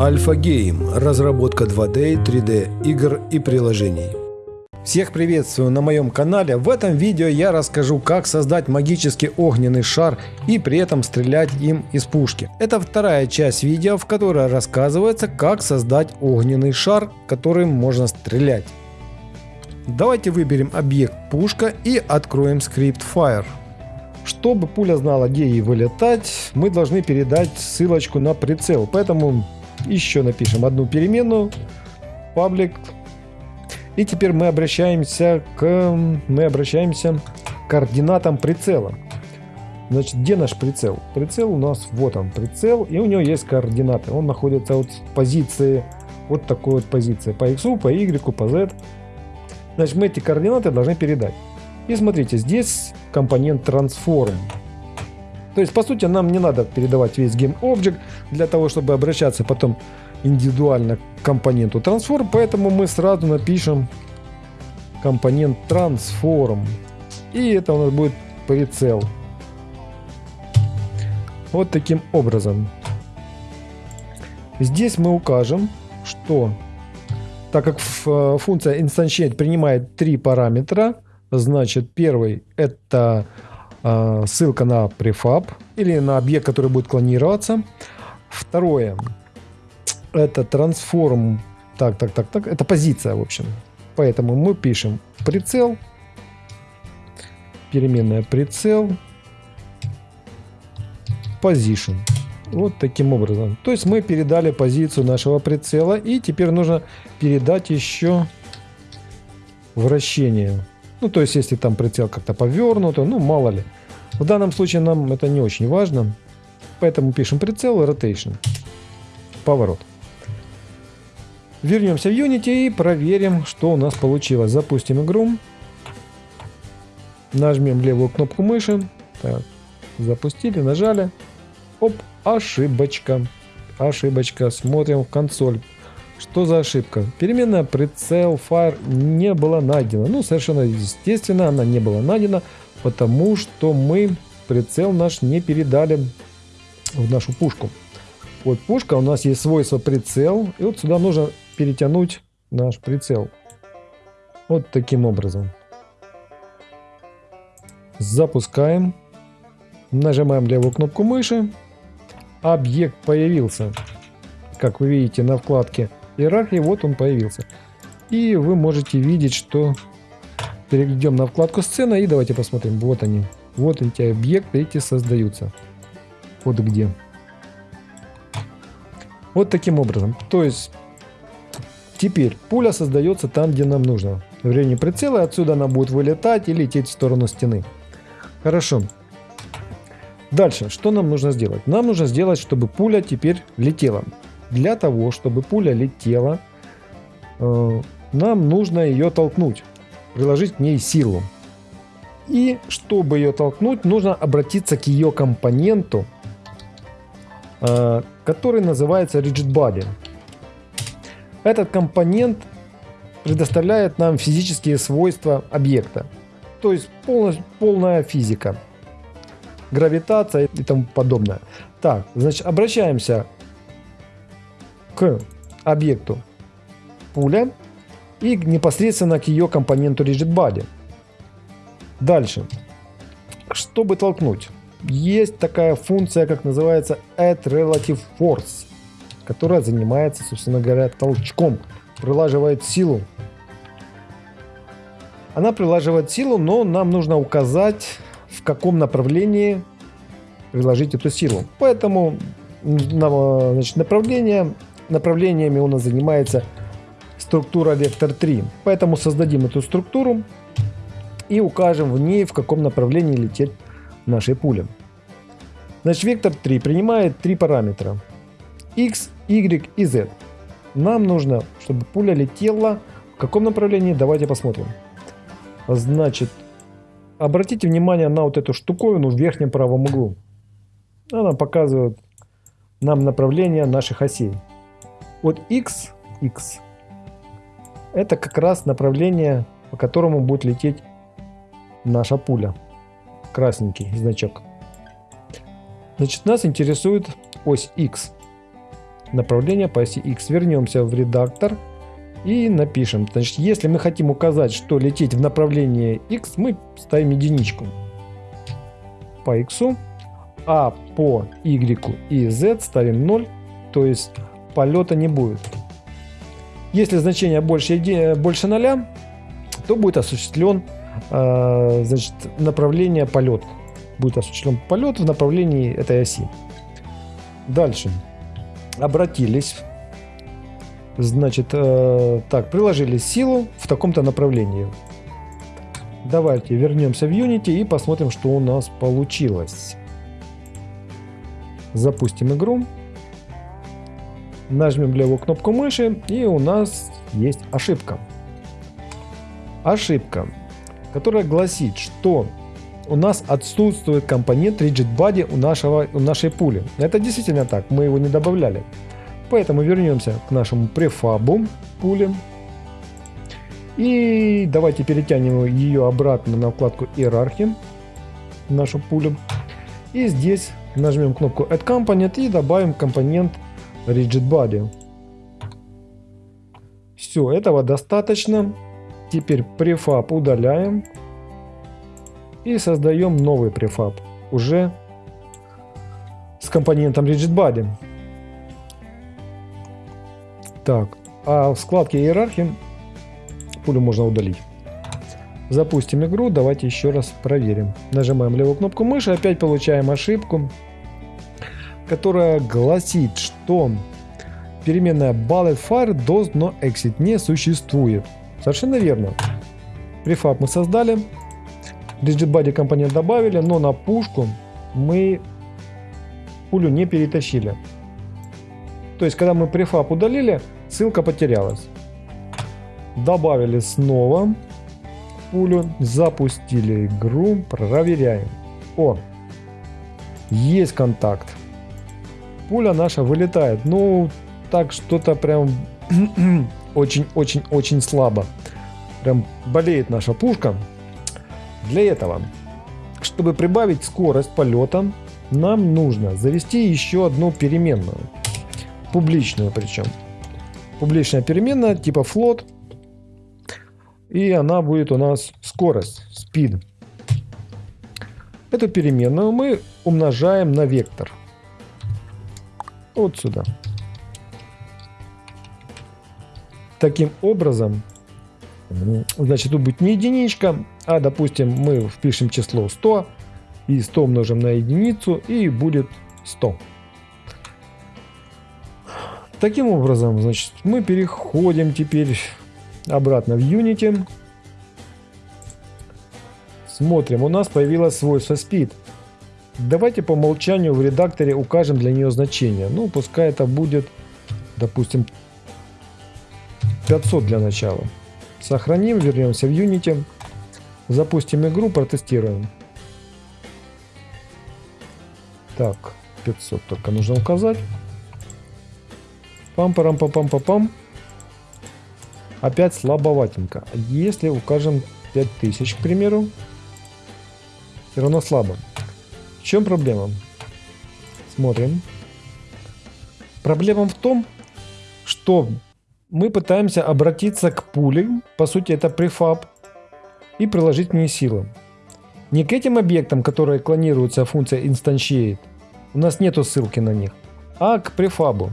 Альфа Гейм – разработка 2D, 3D игр и приложений. Всех приветствую на моем канале. В этом видео я расскажу, как создать магический огненный шар и при этом стрелять им из пушки. Это вторая часть видео, в которой рассказывается, как создать огненный шар, которым можно стрелять. Давайте выберем объект пушка и откроем скрипт Fire. Чтобы пуля знала, где ей вылетать, мы должны передать ссылочку на прицел. Поэтому еще напишем одну переменную, паблик. И теперь мы обращаемся к, мы обращаемся к координатам прицела. Значит, где наш прицел? Прицел у нас, вот он, прицел, и у него есть координаты. Он находится вот в позиции, вот такой вот позиции, по x, по y, по z. Значит, мы эти координаты должны передать. И смотрите, здесь компонент transform. То есть, по сути, нам не надо передавать весь GameObject для того, чтобы обращаться потом индивидуально к компоненту Transform, поэтому мы сразу напишем компонент Transform. И это у нас будет прицел. Вот таким образом. Здесь мы укажем, что так как э, функция instantiate принимает три параметра, значит первый это ссылка на prefab или на объект, который будет клонироваться. Второе, это трансформ, так, так, так, так, это позиция, в общем. Поэтому мы пишем прицел, переменная прицел, position. Вот таким образом. То есть мы передали позицию нашего прицела и теперь нужно передать еще вращение. Ну, то есть, если там прицел как-то повернут, ну, мало ли. В данном случае нам это не очень важно. Поэтому пишем прицел rotation. Поворот. Вернемся в Unity и проверим, что у нас получилось. Запустим игру. Нажмем левую кнопку мыши. Так, запустили, нажали. Оп, ошибочка. Ошибочка. Смотрим в консоль. Что за ошибка? Переменная прицел fire не была найдена. Ну, совершенно естественно, она не была найдена, потому что мы прицел наш не передали в нашу пушку. Вот пушка, у нас есть свойство прицел, и вот сюда нужно перетянуть наш прицел. Вот таким образом. Запускаем. Нажимаем левую кнопку мыши. Объект появился. Как вы видите на вкладке иерархии, вот он появился. И вы можете видеть, что перейдем на вкладку сцена и давайте посмотрим. Вот они. Вот эти объекты эти создаются. Вот где. Вот таким образом. То есть теперь пуля создается там, где нам нужно. В районе прицела отсюда она будет вылетать и лететь в сторону стены. Хорошо. Дальше, что нам нужно сделать? Нам нужно сделать, чтобы пуля теперь летела. Для того, чтобы пуля летела, э, нам нужно ее толкнуть, приложить к ней силу. И чтобы ее толкнуть, нужно обратиться к ее компоненту, э, который называется Rigid Body. Этот компонент предоставляет нам физические свойства объекта. То есть полностью, полная физика. Гравитация и тому подобное. Так, значит, обращаемся к объекту пуля и непосредственно к ее компоненту Rigid Body. Дальше. Чтобы толкнуть, есть такая функция, как называется Add Relative Force, которая занимается, собственно говоря, толчком, прилаживает силу. Она прилаживает силу, но нам нужно указать, в каком направлении приложить эту силу. Поэтому значит, направление, направлениями у нас занимается структура вектор 3. Поэтому создадим эту структуру и укажем в ней, в каком направлении лететь нашей пули. Значит, вектор 3 принимает три параметра. x, y и z. Нам нужно, чтобы пуля летела в каком направлении, давайте посмотрим. Значит, обратите внимание на вот эту штуковину в верхнем правом углу. Она показывает нам направление наших осей. Вот x, x, это как раз направление, по которому будет лететь наша пуля. Красненький значок. Значит, нас интересует ось X. направление по оси X. Вернемся в редактор и напишем. Значит, если мы хотим указать, что лететь в направлении X, мы ставим единичку по X, а по Y и Z ставим 0, то есть полета не будет. Если значение больше, больше 0, то будет осуществлен э, значит, направление полет. Будет осуществлен полет в направлении этой оси. Дальше. Обратились. Значит, э, так, приложили силу в таком-то направлении. Давайте вернемся в Unity и посмотрим, что у нас получилось. Запустим игру. Нажмем левую кнопку мыши и у нас есть ошибка. Ошибка, которая гласит, что у нас отсутствует компонент Rigid Body у, нашего, у нашей пули. Это действительно так, мы его не добавляли. Поэтому вернемся к нашему префабу пули. И давайте перетянем ее обратно на вкладку иерархии, нашу пулю. И здесь нажмем кнопку Add Component и добавим компонент Rigid Body. Все, этого достаточно. Теперь префаб удаляем. И создаем новый префаб. Уже с компонентом Rigid Body. Так, а в вкладке иерархии пулю можно удалить. Запустим игру, давайте еще раз проверим. Нажимаем левую кнопку мыши, опять получаем ошибку которая гласит, что переменная bullet fire does not exit не существует. Совершенно верно. Префаб мы создали, rigid компонент добавили, но на пушку мы пулю не перетащили. То есть, когда мы префаб удалили, ссылка потерялась. Добавили снова пулю, запустили игру, проверяем. О, есть контакт пуля наша вылетает. Ну, так что-то прям очень-очень-очень слабо. Прям болеет наша пушка. Для этого, чтобы прибавить скорость полета, нам нужно завести еще одну переменную. Публичную причем. Публичная переменная типа float. И она будет у нас скорость, speed. Эту переменную мы умножаем на вектор вот сюда. Таким образом, значит, тут будет не единичка, а, допустим, мы впишем число 100, и 100 умножим на единицу, и будет 100. Таким образом, значит, мы переходим теперь обратно в Unity. Смотрим, у нас появилось свойство Speed. Давайте по умолчанию в редакторе укажем для нее значение. Ну, пускай это будет, допустим, 500 для начала. Сохраним, вернемся в Unity, запустим игру, протестируем. Так, 500 только нужно указать. Пам-парам-пам-пам-пам. Опять слабоватенько. Если укажем 5000, к примеру, все равно слабо чем проблема? Смотрим. Проблема в том, что мы пытаемся обратиться к пуле, по сути это префаб, и приложить к ней силу. Не к этим объектам, которые клонируются функция instantiate, у нас нету ссылки на них, а к префабу.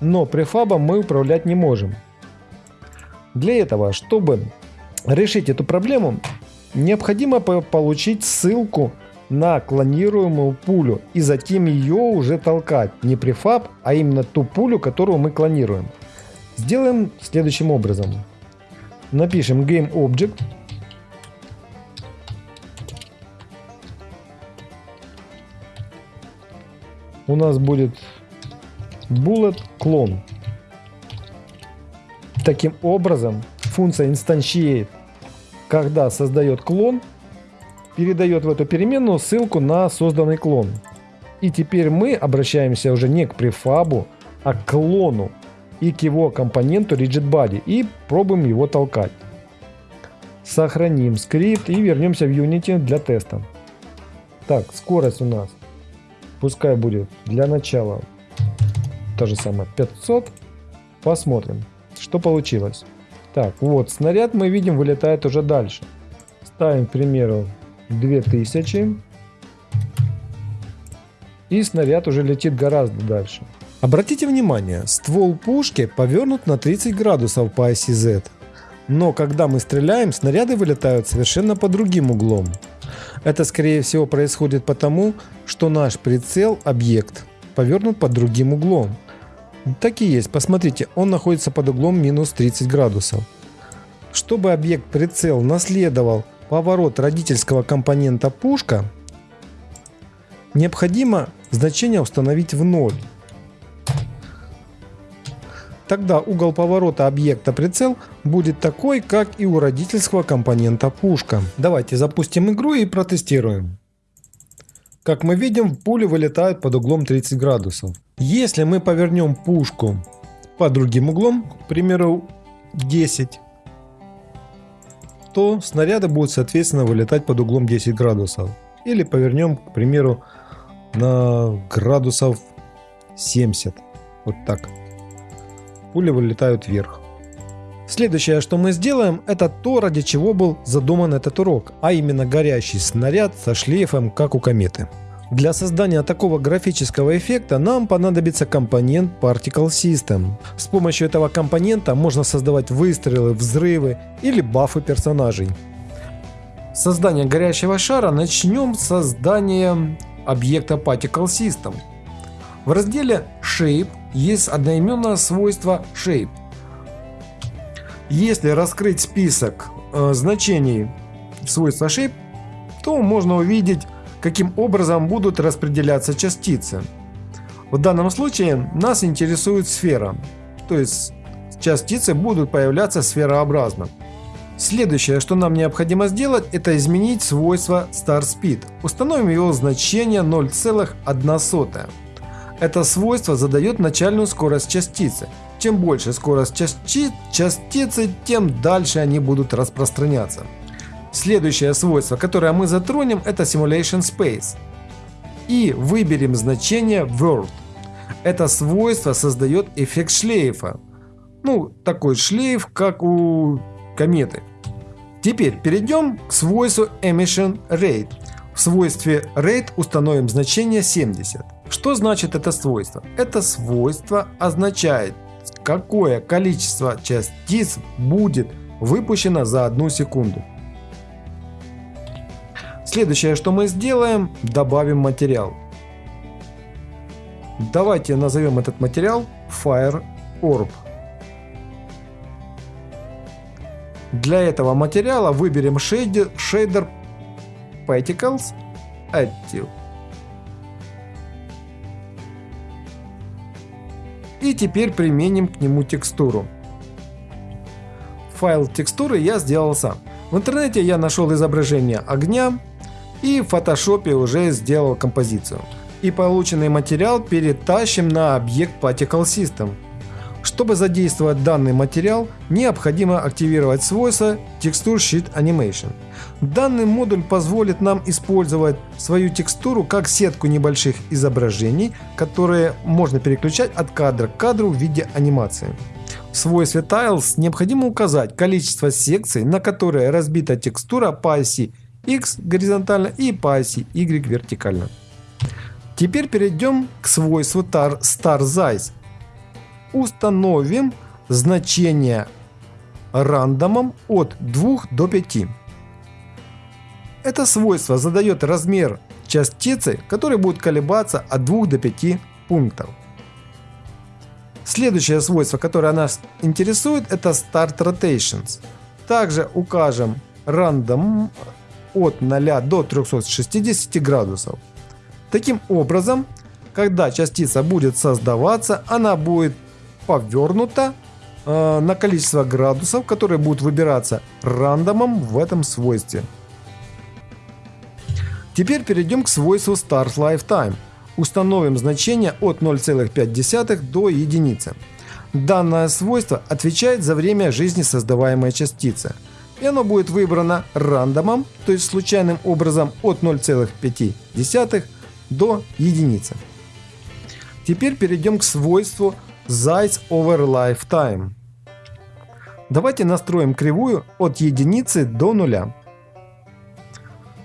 Но префабом мы управлять не можем. Для этого, чтобы решить эту проблему, необходимо получить ссылку на клонируемую пулю и затем ее уже толкать. Не префаб, а именно ту пулю, которую мы клонируем. Сделаем следующим образом. Напишем GameObject. У нас будет bullet clone. Таким образом, функция instantiate, когда создает клон, передает в эту переменную ссылку на созданный клон. И теперь мы обращаемся уже не к префабу, а к клону и к его компоненту RigidBody и пробуем его толкать. Сохраним скрипт и вернемся в Unity для теста. Так, скорость у нас пускай будет для начала та же самая 500. Посмотрим, что получилось. Так, вот, снаряд мы видим вылетает уже дальше. Ставим, к примеру, 2000. И снаряд уже летит гораздо дальше. Обратите внимание, ствол пушки повернут на 30 градусов по оси Z. Но когда мы стреляем, снаряды вылетают совершенно по другим углом. Это скорее всего происходит потому, что наш прицел, объект, повернут под другим углом. Так и есть, посмотрите, он находится под углом минус 30 градусов. Чтобы объект прицел наследовал поворот родительского компонента пушка, необходимо значение установить в ноль. Тогда угол поворота объекта прицел будет такой, как и у родительского компонента пушка. Давайте запустим игру и протестируем. Как мы видим, пули вылетают под углом 30 градусов. Если мы повернем пушку под другим углом, к примеру 10, то снаряды будут соответственно вылетать под углом 10 градусов. Или повернем, к примеру, на градусов 70. Вот так пули вылетают вверх. Следующее, что мы сделаем, это то, ради чего был задуман этот урок, а именно горящий снаряд со шлейфом, как у кометы. Для создания такого графического эффекта нам понадобится компонент Particle System. С помощью этого компонента можно создавать выстрелы, взрывы или бафы персонажей. Создание горящего шара начнем с создания объекта Particle System. В разделе Shape есть одноименное свойство shape. Если раскрыть список э, значений свойства shape, то можно увидеть, каким образом будут распределяться частицы. В данном случае нас интересует сфера, то есть частицы будут появляться сферообразно. Следующее, что нам необходимо сделать, это изменить свойство Star Speed. Установим его значение 0,1. Это свойство задает начальную скорость частицы. Чем больше скорость части частицы, тем дальше они будут распространяться. Следующее свойство, которое мы затронем, это Simulation Space. И выберем значение World. Это свойство создает эффект шлейфа. Ну, такой шлейф, как у кометы. Теперь перейдем к свойству Emission Rate. В свойстве Rate установим значение 70. Что значит это свойство? Это свойство означает, какое количество частиц будет выпущено за одну секунду. Следующее, что мы сделаем, добавим материал. Давайте назовем этот материал Fire Orb. Для этого материала выберем шейдер, Particles Active. И теперь применим к нему текстуру. Файл текстуры я сделал сам. В интернете я нашел изображение огня и в фотошопе уже сделал композицию. И полученный материал перетащим на объект Particle System. Чтобы задействовать данный материал, необходимо активировать свойство Texture Sheet Animation. Данный модуль позволит нам использовать свою текстуру как сетку небольших изображений, которые можно переключать от кадра к кадру в виде анимации. В свойстве Tiles необходимо указать количество секций, на которые разбита текстура по оси X горизонтально и по оси Y вертикально. Теперь перейдем к свойству Star Size установим значение рандомом от 2 до 5. Это свойство задает размер частицы, который будет колебаться от 2 до 5 пунктов. Следующее свойство, которое нас интересует, это Start Rotations. Также укажем рандом от 0 до 360 градусов. Таким образом, когда частица будет создаваться, она будет повернута э, на количество градусов, которые будут выбираться рандомом в этом свойстве. Теперь перейдем к свойству Start Lifetime. Установим значение от 0,5 до единицы. Данное свойство отвечает за время жизни создаваемой частицы. И оно будет выбрано рандомом, то есть случайным образом от 0,5 до единицы. Теперь перейдем к свойству Size over Lifetime. Давайте настроим кривую от единицы до нуля.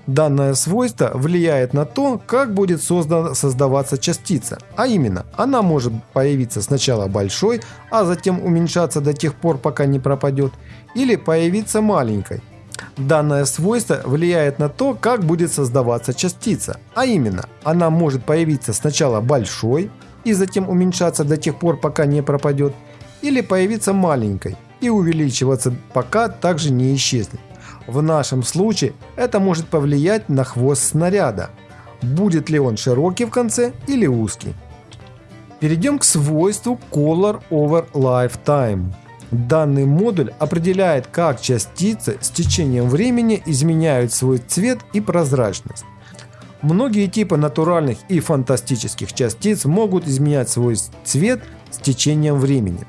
Данное свойство влияет на то, как будет создана, создаваться частица, а именно, она может появиться сначала большой, а затем уменьшаться до тех пор, пока не пропадет, или появиться маленькой. Данное свойство влияет на то, как будет создаваться частица, а именно, она может появиться сначала большой и затем уменьшаться до тех пор, пока не пропадет, или появиться маленькой и увеличиваться, пока также не исчезнет. В нашем случае это может повлиять на хвост снаряда. Будет ли он широкий в конце или узкий. Перейдем к свойству Color over Lifetime. Данный модуль определяет, как частицы с течением времени изменяют свой цвет и прозрачность. Многие типы натуральных и фантастических частиц могут изменять свой цвет с течением времени.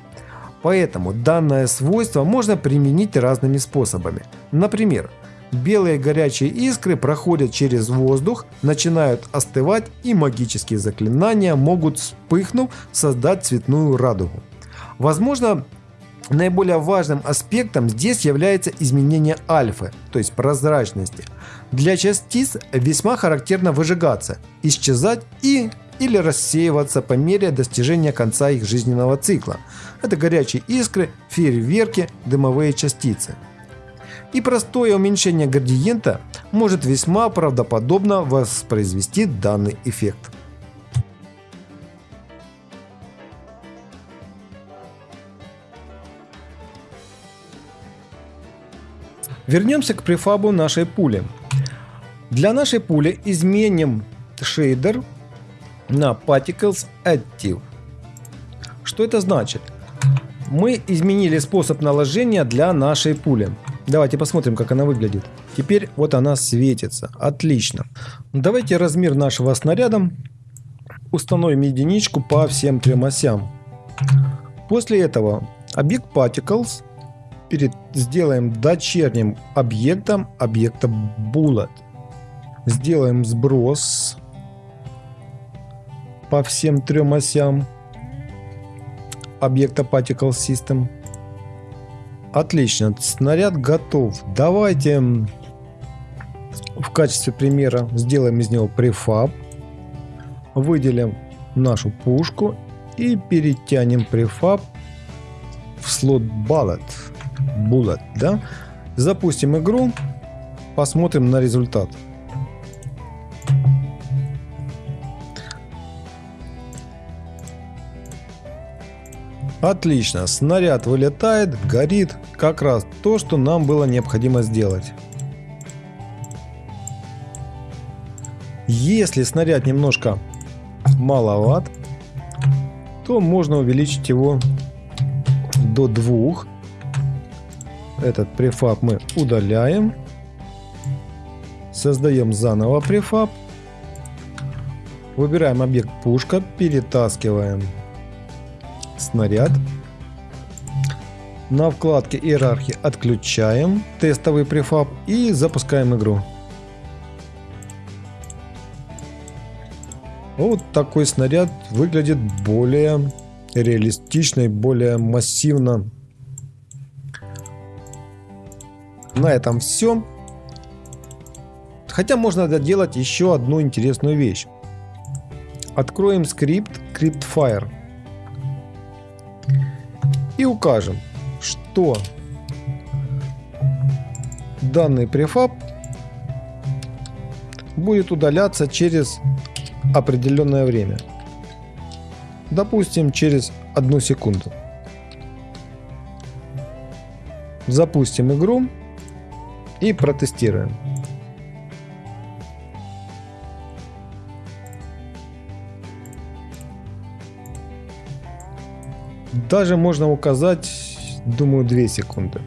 Поэтому данное свойство можно применить разными способами. Например, белые горячие искры проходят через воздух, начинают остывать и магические заклинания могут вспыхнув создать цветную радугу. Возможно, Наиболее важным аспектом здесь является изменение альфы, то есть прозрачности. Для частиц весьма характерно выжигаться, исчезать и или рассеиваться по мере достижения конца их жизненного цикла. Это горячие искры, фейерверки, дымовые частицы. И простое уменьшение градиента может весьма правдоподобно воспроизвести данный эффект. Вернемся к префабу нашей пули. Для нашей пули изменим шейдер на Particles Additive. Что это значит? Мы изменили способ наложения для нашей пули. Давайте посмотрим, как она выглядит. Теперь вот она светится. Отлично. Давайте размер нашего снаряда установим единичку по всем трем осям. После этого объект Particles перед, сделаем дочерним объектом объекта Bullet. Сделаем сброс по всем трем осям объекта Particle System. Отлично, снаряд готов. Давайте в качестве примера сделаем из него префаб. Выделим нашу пушку и перетянем префаб в слот Bullet. Bullet, да? Запустим игру, посмотрим на результат. Отлично, снаряд вылетает, горит, как раз то, что нам было необходимо сделать. Если снаряд немножко маловат, то можно увеличить его до двух этот префаб мы удаляем. Создаем заново префаб. Выбираем объект пушка, перетаскиваем снаряд. На вкладке иерархии отключаем тестовый префаб и запускаем игру. Вот такой снаряд выглядит более реалистично и более массивно На этом все. Хотя можно доделать еще одну интересную вещь. Откроем скрипт CryptFire. И укажем, что данный префаб будет удаляться через определенное время. Допустим, через одну секунду. Запустим игру и протестируем. Даже можно указать, думаю, 2 секунды.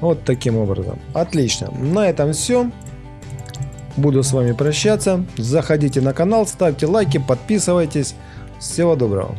Вот таким образом. Отлично. На этом все. Буду с вами прощаться. Заходите на канал, ставьте лайки, подписывайтесь. Всего доброго.